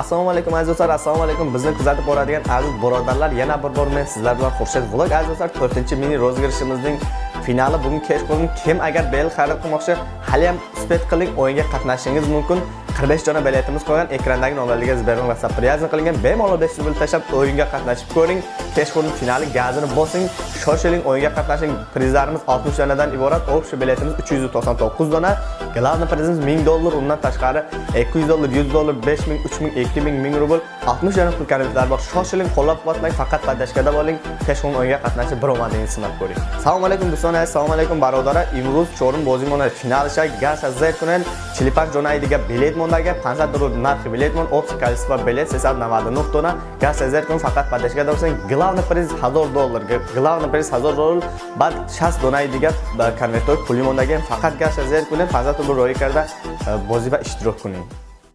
assalomu alaykum aziz do'stlar. Assalomu alaykum. Bizni kuzatib boradigan aziz birodarlar yana bir bor men sizlar bilan xurshid vlog aziz do'stlar 4 mini rozgirishimizning finali bugun kechqurun kim agar bel xarid qilmoqchi hali ham uspet qiling o'yinga qatnashishingiz mumkin. 45 dona biletimiz qolgan. Ekrandagi nomerlarga Sberbank WhatsApp priyazn qilingan bemalol 500 rubl tashlab o'yinga qatnashib ko'ring. Kechqurun finali gazini bosing shoshiling o'yinga qatnashing prizlarimiz 60 donadan iborat. Общий biletimiz 399 dona. Главный prizimiz 1000 dollar undan tashqari 200 dollar 100 dollar 5000 3000 2000 1000 rubl. 60 dona pul kreditlar bor. Shoshiling qo'llab-quvvatlang faqat padashkada bo'ling. Kechqurun o'yinga qatnashib bir omadingizni sinab ko'ring. Assalomu alaykum do'stlar assalomu alaykum barodarlar imroz cho'rim bozimona finalcha gaz azayt kunel chilipak jonaydiga bilet mondagi 50 dollar narxi bilet mond общий количество билет 399 dona gaz azayt kun faqat padashkada bo'lsang главный приз 1000 доллар главный приз 1000 доллар. баъд 60 донаи дигар э, ба конвертҳои пули мондагем фақат гашт аз як кунем бу ӯро роӣ карда э, бозиба иштирок кунед.